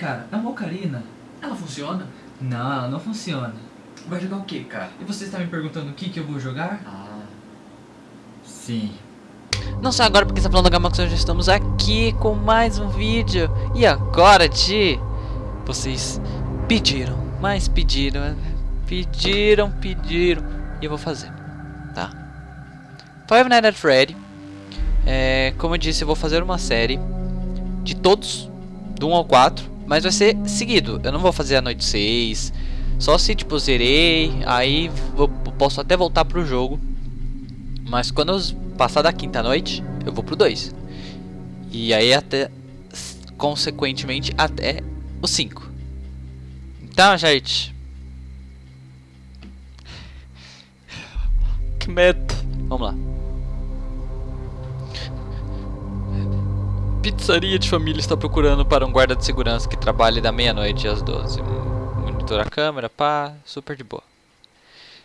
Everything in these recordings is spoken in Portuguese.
Cara, a Mocarina, ela funciona? Não, ela não funciona. Vai jogar o que, cara? E você está me perguntando o que, que eu vou jogar? Ah. Sim. Não só agora porque está falando Gamax, já estamos aqui com mais um vídeo. E agora, de Vocês pediram, mas pediram, pediram, pediram. E eu vou fazer, tá? Five Nights at Freddy. É, como eu disse, eu vou fazer uma série de todos, do 1 ao 4. Mas vai ser seguido. Eu não vou fazer a noite 6. Só se tipo zerei, aí vou, posso até voltar pro jogo. Mas quando eu passar da quinta noite, eu vou pro 2. E aí até consequentemente até o 5. Então, gente. Que medo. Vamos lá. Pizzaria de família está procurando para um guarda de segurança que trabalhe da meia-noite às 12. Monitora a câmera, pá, super de boa.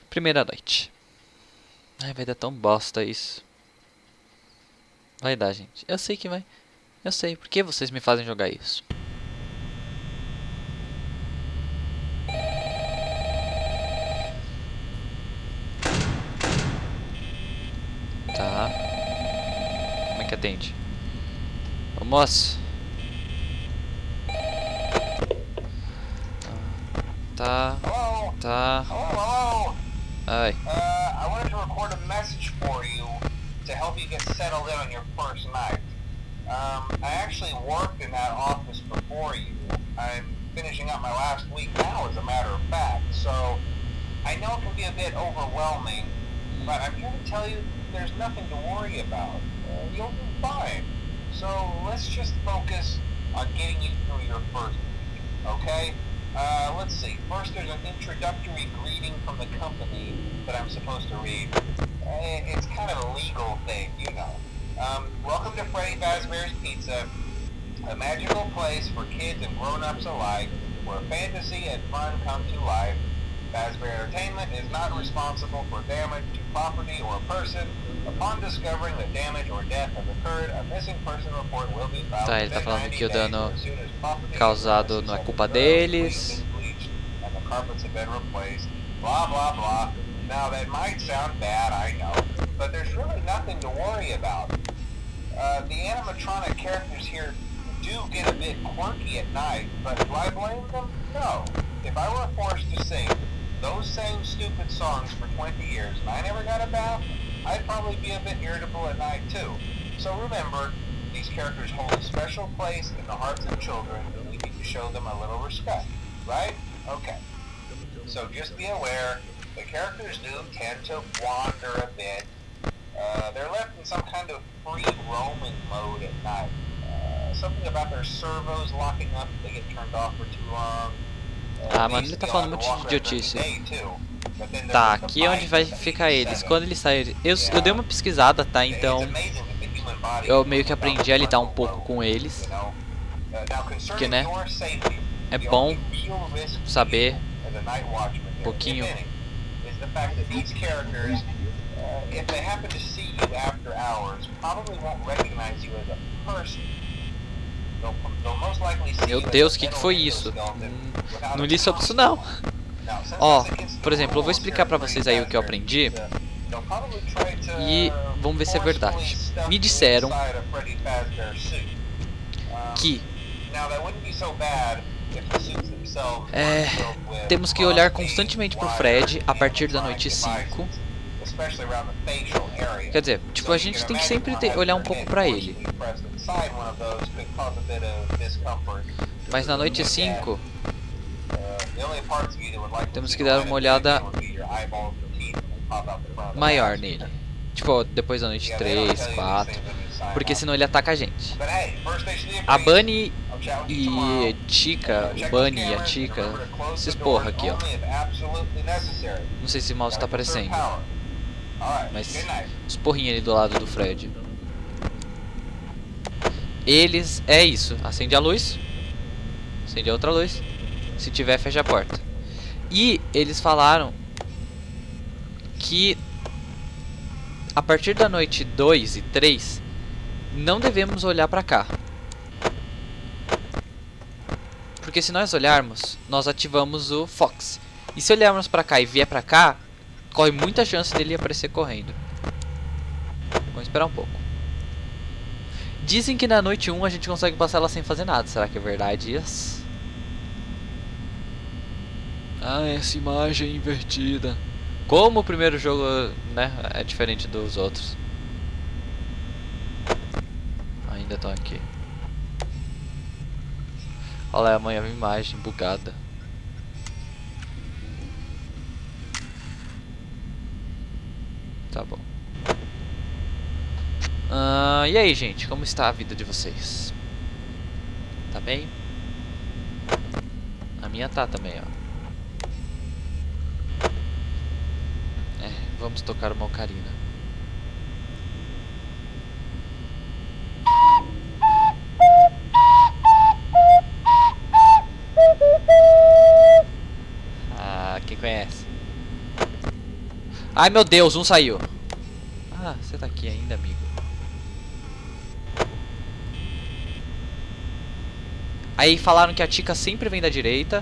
Primeira noite. Ai, vai dar tão bosta isso. Vai dar, gente. Eu sei que vai. Eu sei. Por que vocês me fazem jogar isso? Ô moço. Tá. Tá. Ai. Uh, I wanted to record a message for you to help you get settled in on your first night. Um, I actually worked in that office before you. I'm finishing up my last week now, as a matter of fact. So I know it can be a bit overwhelming, but I'm here to tell you there's nothing to worry about. Uh, you'll be. So let's just focus on getting you through your first week, okay? Uh, let's see. First, there's an introductory greeting from the company that I'm supposed to read. Uh, It's kind of a legal thing, you know. Um, welcome to Freddy Fazbear's Pizza, a magical place for kids and grown-ups alike, where fantasy and fun come to life. Fazbear Entertainment is not responsible for damage to property or person. Upon discovering that damage or death has occurred, a missing person report will be filed Tá, ele tá falando que o dano as soon as property causado não é culpa have been thoroughly deles. bleached, and the carpets have been replaced. Blah blah blah. Now that might sound bad, I know, but there's really nothing to worry about. Uh, the animatronic characters here do get a bit quirky at night, but do I blame them? No. If I were forced to sing those same stupid songs for 20 years and I never got a bath, I'd probably be a bit irritable at night too. So remember, these characters hold a special place in the hearts of children and we need to show them a little respect, right? Okay. So just be aware, the characters do tend to wander a bit. Uh, they're left in some kind of free roaming mode at night. Uh, something about their servos locking up if they get turned off for too long. Ah, mano, ele tá falando muito de idiotice. Tá, aqui é onde vai ficar eles. 87. Quando eles saírem. Eu, eu dei uma pesquisada, tá? Então. Eu meio que aprendi a lidar um pouco com eles. Porque, né, é bom saber um pouquinho. if they happen to see you after hours, probably won't recognize you as a person. Meu Deus, o que, que foi isso? Não li sobre isso não. Ó, against por exemplo, eu vou explicar pra vocês aí o que eu aprendi. E vamos ver se é verdade. Me disseram Que É, temos que olhar constantemente pro Fred a partir da noite 5. devices, especially around the facial area. Quer dizer, tipo, a gente tem que sempre ter, olhar um pouco pra ele. A. Mas na noite 5, Uh, the only parts of you that would like to Temos que dar uma olhada maior nele. Tipo, depois da noite Yeah, they don't 3, tell you these 4. things when you sign Porque senão ele ataca a gente. A. Bunny e Uh, check o Bunny e a cameras, Tika, remember to close esses the porra doors aqui, ó. Não sei se o mouse tá aparecendo. Mas os porrinhos ali do lado do Fred. Eles, é isso. Acende a luz. Acende a outra luz. Se tiver, fecha a porta. E eles falaram que a partir da noite 2 e 3 não devemos olhar pra cá. Por Porque se nós olharmos, nós ativamos o Fox. E se olharmos pra cá e vier pra cá, corre muita chance dele aparecer correndo. Vamos esperar um pouco. Dizem que na noite 1 a gente consegue passar ela sem fazer nada. Será que é verdade isso? Ah, essa imagem é invertida. Como o primeiro jogo, né, é diferente dos outros. Ainda estão aqui. Olha lá, a imagem bugada. Tá bom. Uh, e aí, gente, como está a vida de vocês? Tá bem? A minha tá também, ó. É, vamos tocar uma ocarina. Ah, quem conhece? Ai, meu Deus, um saiu. Ah, você tá aqui ainda, amigo. Aí falaram que a Tika sempre vem da direita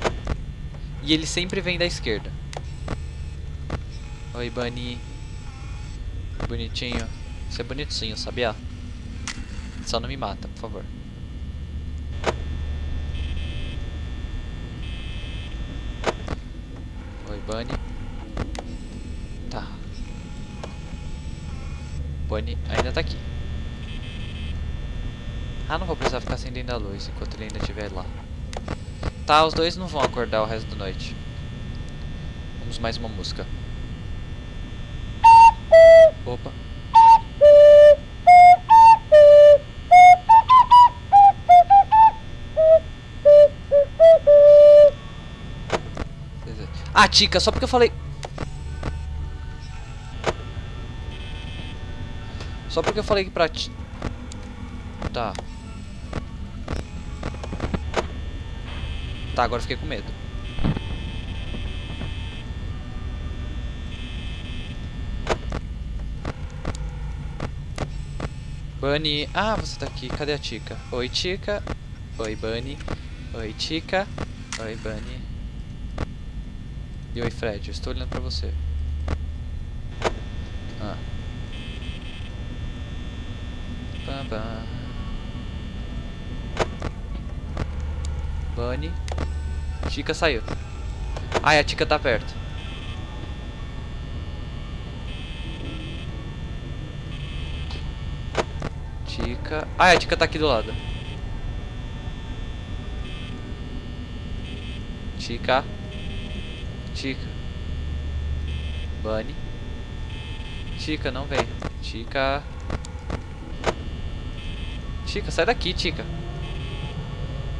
e ele sempre vem da esquerda. Oi, Bunny. Bonitinho. Você é bonitinho, sabia? Só não me mata, por favor. Oi, Bunny. Tá. Bunny ainda tá aqui. Ah, não vou precisar ficar acendendo a luz enquanto ele ainda estiver lá. Tá, os dois não vão acordar o resto da noite. Vamos mais uma música. Opa. Ah, Tica, só porque eu falei... Só porque eu falei pra ti... Tá. Tá, agora fiquei com medo. Bunny. Ah, você tá aqui. Cadê a Tica? Oi, Tica. Oi, Bunny. Oi, Tica. Oi, Bunny. E oi, Fred. Eu estou olhando pra você. Ah. Pam, pam. Tica saiu. Ai, a Tica tá perto. Tica. Ai, a Tica tá aqui do lado. Tica. Tica. Bunny. Tica, não vem. Tica. Tica, sai daqui, Tica.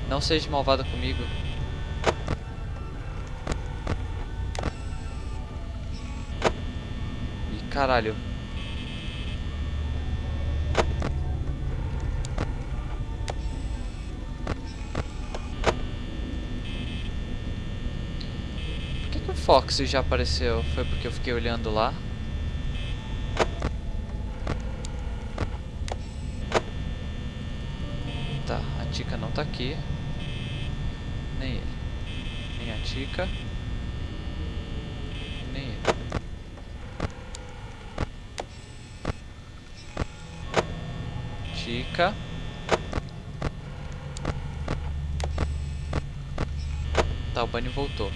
Não seja malvada comigo. Ih, caralho. Por que, que o Fox já apareceu? Foi porque eu fiquei olhando lá? Tá, a Tica não tá aqui. Nem ele. Nem a Tica. Nem ele. Tica. Tá, o Bunny voltou.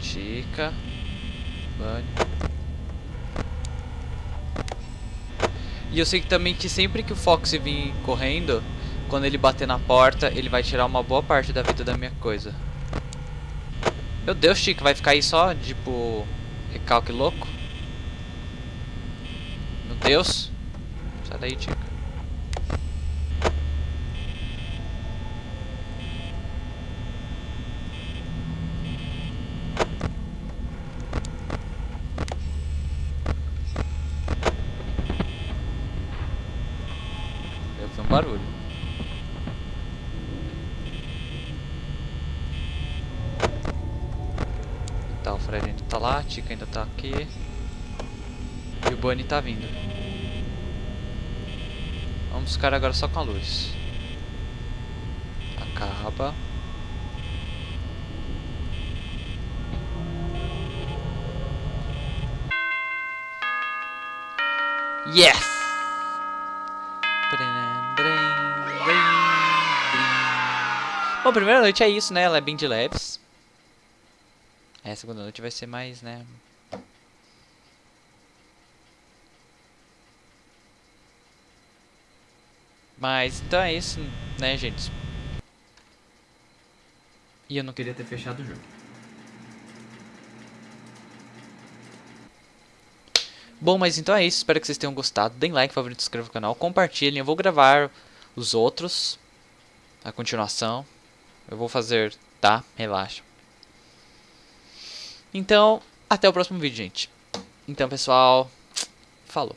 Tica. Bunny. E eu sei que também que sempre que o Fox vir correndo, quando ele bater na porta, ele vai tirar uma boa parte da vida da minha coisa. Meu Deus, Chico, vai ficar aí só, tipo, recalque louco? Meu Deus. Sai daí, Chico. Eu vi um barulho. Tá, o Fred ainda tá lá, a ainda tá aqui. E o Bunny tá vindo. Vamos ficar agora só com a luz. Acaba. Yes! Bom, a primeira noite é isso, né? Ela é bem de leves. É, a segunda noite vai ser mais, né? Mas, então é isso, né, gente? E eu não queria ter fechado o jogo. Bom, mas então é isso. Espero que vocês tenham gostado. Deem like, favorito, inscrevam no canal. Compartilhem. Eu vou gravar os outros. A continuação. Eu vou fazer, tá? Relaxa. Então, até o próximo vídeo, gente. Então, pessoal. Falou.